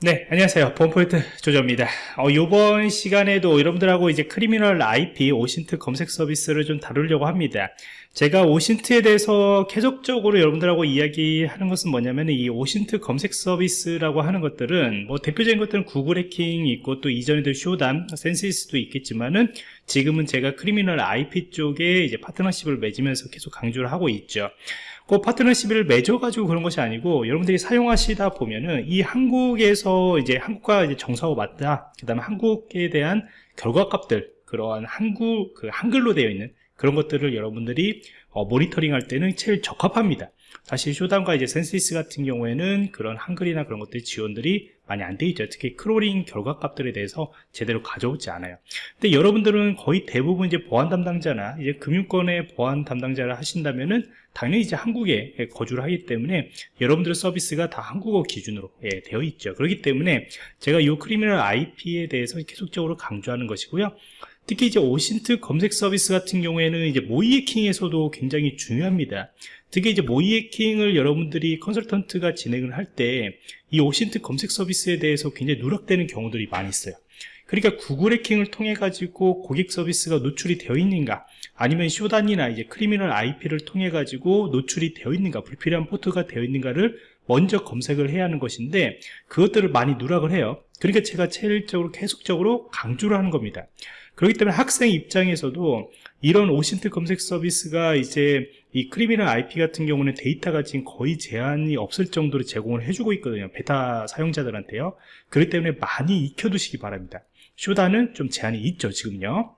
네, 안녕하세요. 본포인트 조조입니다. 어, 이번 시간에도 여러분들하고 이제 Criminal IP OSINT 검색 서비스를 좀 다루려고 합니다. 제가 OSINT에 대해서 계속적으로 여러분들하고 이야기하는 것은 뭐냐면 이 OSINT 검색 서비스라고 하는 것들은 뭐 대표적인 것들은 구글 해킹이 있고 또 이전에도 Shodan, Censys도 있겠지만은 지금은 제가 Criminal IP 쪽에 이제 파트너십을 맺으면서 계속 강조를 하고 있죠. 그 파트너십을 맺어가지고 그런 것이 아니고 여러분들이 사용하시다 보면은 이 한국에서 이제 한국과 이제 정서하고 맞다. 그 다음에 한국에 대한 결과값들 그러한 한국 그 한글로 되어 있는 그런 것들을 여러분들이 어, 모니터링 할 때는 제일 적합합니다. 사실 Shodan과 이제 Censys 같은 경우에는 그런 한글이나 그런 것들 지원들이 많이 안 돼 있죠. 특히 crawling 결과값들에 대해서 제대로 가져오지 않아요. 근데 여러분들은 거의 대부분 이제 보안 담당자나 이제 금융권의 보안 담당자를 하신다면은 당연히 이제 한국에 거주를 하기 때문에 여러분들의 서비스가 다 한국어 기준으로 예, 되어 있죠. 그렇기 때문에 제가 이 Criminal IP에 대해서 계속적으로 강조하는 것이고요. 특히 이제 OSINT 검색 서비스 같은 경우에는 이제 모의 해킹에서도 굉장히 중요합니다. 특히 이제 모의 해킹을 여러분들이 컨설턴트가 진행을 할 때 이 OSINT 검색 서비스에 대해서 굉장히 누락되는 경우들이 많이 있어요. 그러니까 구글 해킹을 통해 가지고 고객 서비스가 노출이 되어 있는가 아니면 Shodan이나 이제 Criminal IP를 통해 가지고 노출이 되어 있는가 불필요한 포트가 되어 있는가를 먼저 검색을 해야 하는 것인데 그것들을 많이 누락을 해요 그러니까 제가 체일적으로 계속적으로 강조를 하는 겁니다 그렇기 때문에 학생 입장에서도 이런 OSINT 검색 서비스가 이제 이 Criminal IP 같은 경우는 데이터가 지금 거의 제한이 없을 정도로 제공을 해주고 있거든요. 베타 사용자들한테요. 그렇기 때문에 많이 익혀두시기 바랍니다. Shodan은 좀 제한이 있죠 지금요.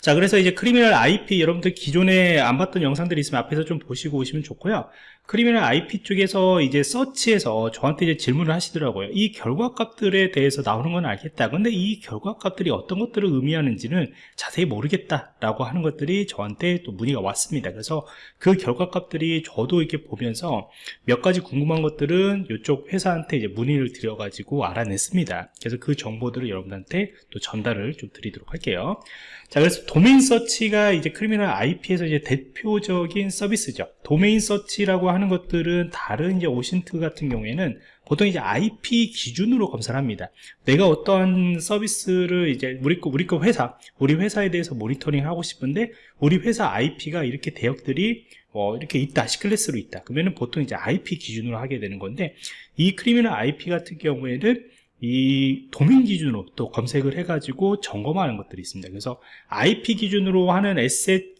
자 그래서 이제 Criminal IP 여러분들 기존에 안 봤던 영상들이 있으면 앞에서 좀 보시고 오시면 좋고요 Criminal IP 쪽에서 이제 서치에서 저한테 이제 질문을 하시더라고요. 이 결과값들에 대해서 나오는 건 알겠다. 근데 이 결과값들이 어떤 것들을 의미하는지는 자세히 모르겠다 라고 하는 것들이 저한테 또 문의가 왔습니다. 그래서 그 결과값들이 저도 이렇게 보면서 몇 가지 궁금한 것들은 이쪽 회사한테 이제 문의를 드려 가지고 알아냈습니다. 그래서 그 정보들을 여러분한테 또 전달을 좀 드리도록 할게요. 자 그래서 도메인 search가 이제 Criminal IP에서 이제 대표적인 서비스죠. 도메인 search라고 하는 것들은 다른 이제 OSINT 같은 경우에는 보통 이제 IP 기준으로 검사를 합니다. 내가 어떠한 서비스를 이제 우리 거, 우리 거 회사, 우리 회사에 대해서 모니터링 하고 싶은데 우리 회사 IP가 이렇게 대역들이 어, 이렇게 있다, C클래스로 있다. 그러면은 보통 이제 IP 기준으로 하게 되는 건데 이 Criminal IP 같은 경우에는 이 도메인 기준으로 또 검색을 해가지고 점검하는 것들이 있습니다. 그래서 IP 기준으로 하는 에셋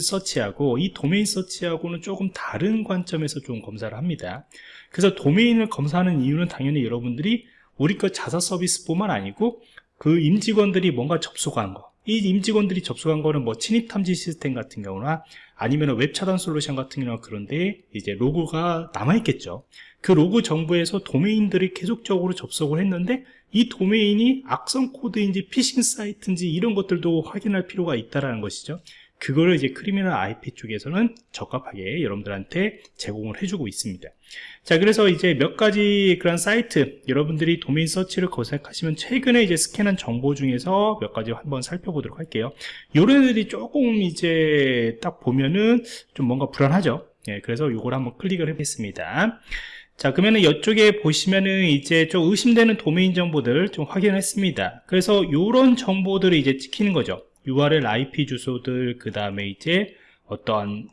서치하고 이 도메인 search하고는 조금 다른 관점에서 좀 검사를 합니다. 그래서 도메인을 검사하는 이유는 당연히 여러분들이 우리 것 자사 서비스뿐만 아니고 그 임직원들이 뭔가 접속한 거, 이 임직원들이 접속한 거는 뭐 침입 탐지 시스템 같은 경우나 아니면 웹 차단 솔루션 같은 경우나 그런데 이제 로그가 남아있겠죠. 그 로그 정보에서 도메인들이 계속적으로 접속을 했는데 이 도메인이 악성 코드인지 피싱 사이트인지 이런 것들도 확인할 필요가 있다는 것이죠. 그거를 이제 Criminal IP 쪽에서는 적합하게 여러분들한테 제공을 해주고 있습니다. 자, 그래서 이제 몇 가지 그런 사이트, 여러분들이 도메인 서치를 검색하시면 최근에 이제 스캔한 정보 중에서 몇 가지 한번 살펴보도록 할게요. 요런 애들이 조금 이제 딱 보면은 좀 뭔가 불안하죠. 예, 그래서 요걸 한번 클릭을 해보겠습니다. 자 그러면은 이쪽에 보시면은 이제 좀 의심되는 도메인 정보들 좀 확인했습니다. 그래서 이런 정보들을 이제 찍히는 거죠. URL IP 주소들 그 다음에 이제 어떠한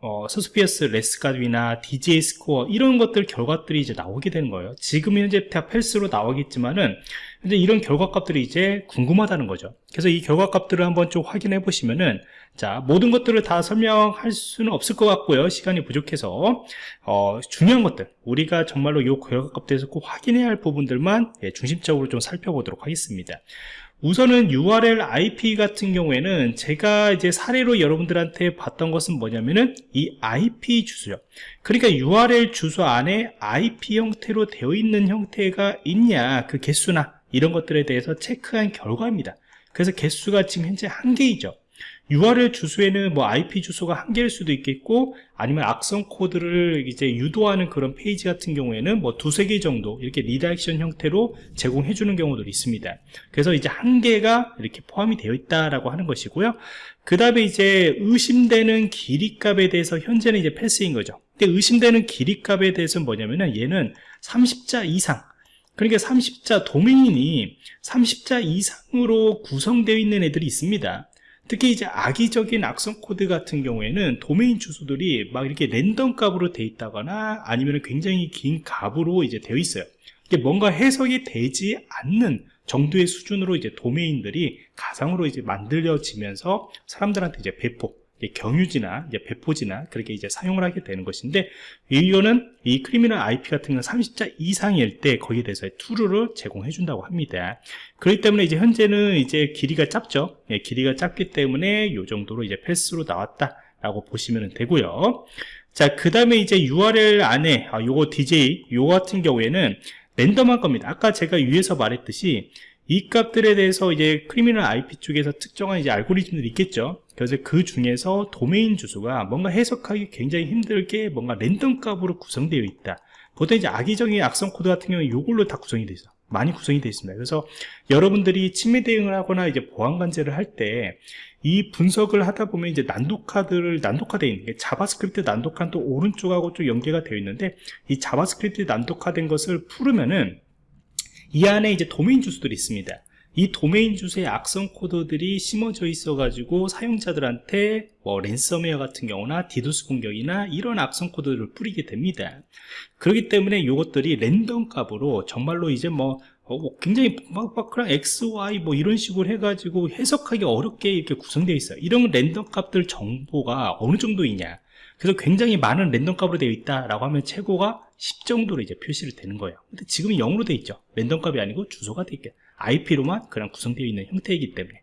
어, 서스피어스 레스값이나 DJ 스코어 이런 것들 결과들이 이제 나오게 되는 거예요. 지금 현재 다 펠스로 나오겠지만은 이제 이런 결과값들이 이제 궁금하다는 거죠. 그래서 이 결과값들을 한번 좀 확인해 보시면은 자 모든 것들을 다 설명할 수는 없을 것 같고요. 시간이 부족해서. 어, 중요한 것들. 우리가 정말로 이 결과값들에서 꼭 확인해야 할 부분들만 예, 중심적으로 좀 살펴보도록 하겠습니다. 우선은 URL IP 같은 경우에는 제가 이제 사례로 여러분들한테 봤던 것은 뭐냐면은 이 IP 주소요. 그러니까 URL 주소 안에 IP 형태로 되어 있는 형태가 있냐, 그 개수나 이런 것들에 대해서 체크한 결과입니다. 그래서 개수가 지금 현재 한 개이죠. URL 주소에는 뭐 IP 주소가 한 개일 수도 있겠고 아니면 악성 코드를 이제 유도하는 그런 페이지 같은 경우에는 뭐 두세 개 정도 이렇게 redirection 형태로 제공해 주는 경우도 있습니다. 그래서 이제 한 개가 이렇게 포함이 되어 있다라고 하는 것이고요. 그 다음에 이제 의심되는 길이 값에 대해서 현재는 이제 패스인 거죠. 근데 의심되는 길이 값에 대해서는 뭐냐면은 얘는 30자 이상. 그러니까 30자 도메인이 30자 이상으로 구성되어 있는 애들이 있습니다 특히 이제 악의적인 악성 코드 같은 경우에는 도메인 주소들이 막 이렇게 랜덤 값으로 되어 있다거나 아니면 굉장히 긴 값으로 이제 되어 있어요. 이게 뭔가 해석이 되지 않는 정도의 수준으로 이제 도메인들이 가상으로 이제 만들어지면서 사람들한테 이제 배포 경유지나 배포지나 그렇게 이제 사용을 하게 되는 것인데 이거는 이 Criminal IP 같은 경우는 30자 이상일 때 거기에 대해서 true를 제공해 준다고 합니다. 그렇기 때문에 이제 현재는 이제 길이가 짧죠. 예, 길이가 짧기 때문에 이 정도로 이제 패스로 나왔다 라고 보시면 되고요. 자 그 다음에 이제 URL 안에 아, 요거 DGA 요 같은 경우에는 랜덤한 겁니다. 아까 제가 위에서 말했듯이 이 값들에 대해서 이제 Criminal IP 쪽에서 특정한 이제 알고리즘들이 있겠죠. 그래서 그 중에서 도메인 주소가 뭔가 해석하기 굉장히 힘들게 뭔가 랜덤 값으로 구성되어 있다. 보통 이제 악의적인 악성 코드 같은 경우는 이걸로 다 구성이 되어 있어. 많이 구성이 되어 있습니다. 그래서 여러분들이 침해 대응을 하거나 이제 보안 관제를 할 때 이 분석을 하다 보면 이제 난독화들을 난독화되어 있는 게 JavaScript 난독화는 또 오른쪽하고 좀 연계가 되어 있는데 이 JavaScript 난독화된 것을 풀으면은 이 안에 이제 도메인 주소들이 있습니다. 이 도메인 주소의 악성 코드들이 심어져 있어 가지고 사용자들한테 뭐 랜섬웨어 같은 경우나 디도스 공격이나 이런 악성 코드를 뿌리게 됩니다. 그렇기 때문에 이것들이 랜덤 값으로 정말로 이제 뭐 어, 뭐 굉장히 빡빡한 X, Y 뭐 이런 식으로 해가지고 해석하기 어렵게 이렇게 구성되어 있어요. 이런 랜덤 값들 정보가 어느 정도 있냐. 그래서 굉장히 많은 랜덤 값으로 되어 있다라고 하면 최고가 10 정도로 이제 표시를 되는 거예요. 근데 지금은 0으로 되어 있죠. 랜덤 값이 아니고 주소가 되어 있게 IP로만 그냥 구성되어 있는 형태이기 때문에.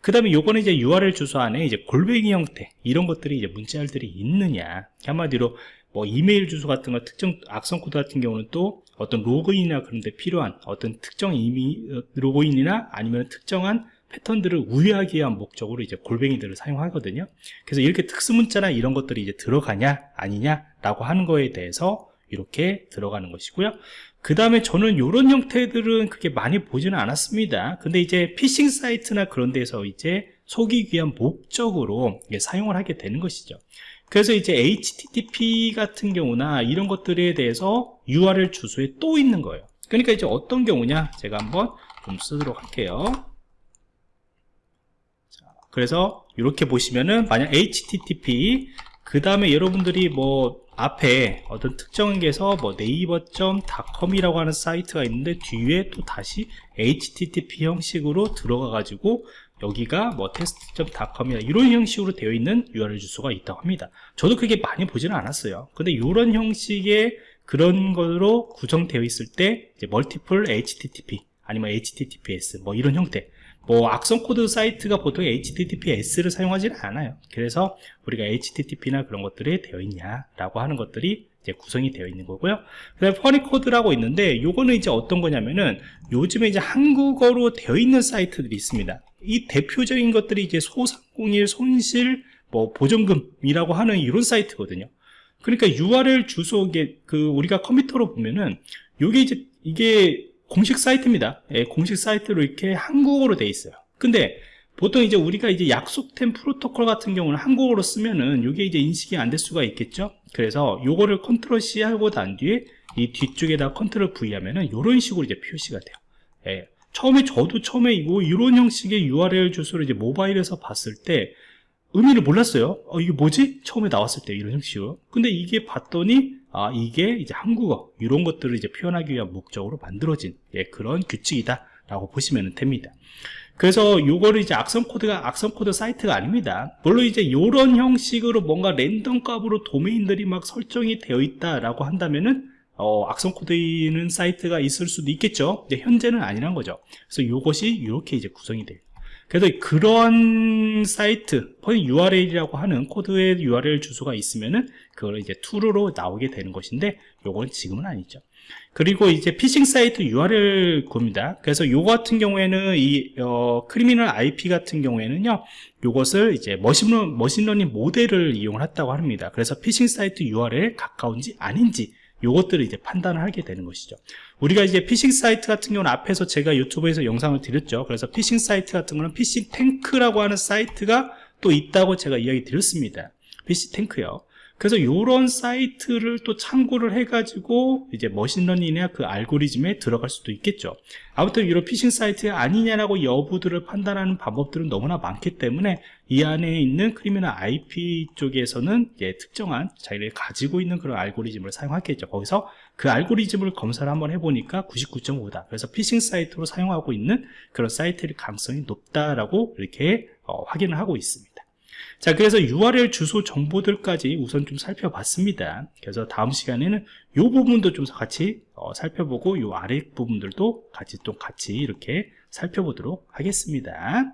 그 다음에 요거는 이제 URL 주소 안에 이제 골뱅이 형태 이런 것들이 이제 문자열들이 있느냐. 한마디로 뭐 이메일 주소 같은 거 특정 악성 코드 같은 경우는 또 어떤 로그인이나 그런 데 필요한 어떤 특정 이미 로그인이나 아니면 특정한 패턴들을 우회하기 위한 목적으로 이제 골뱅이들을 사용하거든요. 그래서 이렇게 특수 문자나 이런 것들이 이제 들어가냐 아니냐 라고 하는 거에 대해서 이렇게 들어가는 것이고요. 그 다음에 저는 이런 형태들은 그렇게 많이 보지는 않았습니다. 근데 이제 피싱 사이트나 그런 데서 이제 속이기 위한 목적으로 사용을 하게 되는 것이죠. 그래서 이제 HTTP 같은 경우나 이런 것들에 대해서 URL 주소에 또 있는 거예요. 그러니까 이제 어떤 경우냐? 제가 한번 좀 쓰도록 할게요. 그래서 이렇게 보시면은 만약 http 그 다음에 여러분들이 뭐 앞에 어떤 특정한 게서 뭐 네이버.com이라고 하는 사이트가 있는데 뒤에 또 다시 http 형식으로 들어가 가지고 여기가 뭐 테스트.com이나 이런 형식으로 되어 있는 URL 주소가 있다고 합니다. 저도 그게 많이 보지는 않았어요. 근데 이런 형식의 그런 거로 구성되어 있을 때 이제 멀티플 http 아니면 https 뭐 이런 형태 뭐 악성 코드 사이트가 보통 HTTPS를 사용하지는 않아요. 그래서 우리가 HTTP나 그런 것들이 되어 있냐 라고 하는 것들이 이제 구성이 되어 있는 거고요. 그 다음에 Punycode라고 있는데 요거는 이제 어떤 거냐면은 요즘에 이제 한국어로 되어 있는 사이트들이 있습니다. 이 대표적인 것들이 이제 소상공인 손실 뭐 보전금이라고 하는 이런 사이트거든요. 그러니까 URL 주소 그 우리가 컴퓨터로 보면은 요게 이제 이게 공식 사이트입니다. 예, 공식 사이트로 이렇게 한국어로 돼 있어요. 근데 보통 이제 우리가 이제 약속된 프로토콜 같은 경우는 한국어로 쓰면은 이게 이제 인식이 안 될 수가 있겠죠. 그래서 요거를 컨트롤 C 하고 난 뒤에 이 뒤쪽에다 컨트롤 V 하면은 이런 식으로 이제 표시가 돼요. 예, 처음에 저도 처음에 이거 이런 형식의 URL 주소를 이제 모바일에서 봤을 때 의미를 몰랐어요. 어, 이게 뭐지? 처음에 나왔을 때 이런 형식으로. 근데 이게 봤더니 아, 이게 이제 한국어 이런 것들을 이제 표현하기 위한 목적으로 만들어진 예, 그런 규칙이다 라고 보시면 됩니다. 그래서 요거를 이제 악성 코드가 악성 코드 사이트가 아닙니다. 물론 이제 이런 형식으로 뭔가 랜덤 값으로 도메인들이 막 설정이 되어 있다 라고 한다면은 어, 악성 코드는 사이트가 있을 수도 있겠죠. 현재는 아니란 거죠. 그래서 이것이 이렇게 이제 구성이 돼요 그래서 그런 사이트 URL이라고 하는 코드의 URL 주소가 있으면은 그걸 이제 툴로 나오게 되는 것인데 요건 지금은 아니죠. 그리고 이제 피싱 사이트 URL 겁니다. 그래서 요 같은 경우에는 이 어, Criminal IP 같은 경우에는요 요것을 이제 머신러, 머신러닝 모델을 이용했다고 합니다. 그래서 피싱 사이트 URL 가까운지 아닌지 요것들을 이제 판단을 하게 되는 것이죠. 우리가 이제 피싱 사이트 같은 경우는 앞에서 제가 유튜브에서 영상을 드렸죠. 그래서 피싱 사이트 같은 거는 PhishTank라고 하는 사이트가 또 있다고 제가 이야기 드렸습니다. PhishTank요 그래서 이런 사이트를 또 참고를 해가지고 이제 머신러닝이나 그 알고리즘에 들어갈 수도 있겠죠. 아무튼 이런 피싱 사이트 아니냐라고 여부들을 판단하는 방법들은 너무나 많기 때문에 이 안에 있는 Criminal IP 쪽에서는 이제 특정한 자기를 가지고 있는 그런 알고리즘을 사용하겠죠. 거기서 그 알고리즘을 검사를 한번 해보니까 99.5다. 그래서 피싱 사이트로 사용하고 있는 그런 사이트의 가능성이 높다라고 이렇게 어, 확인을 하고 있습니다. 자 그래서 URL 주소 정보들까지 우선 좀 살펴봤습니다. 그래서 다음 시간에는 이 부분도 좀 같이 어, 살펴보고 이 아래 부분들도 같이 또 같이 이렇게 살펴보도록 하겠습니다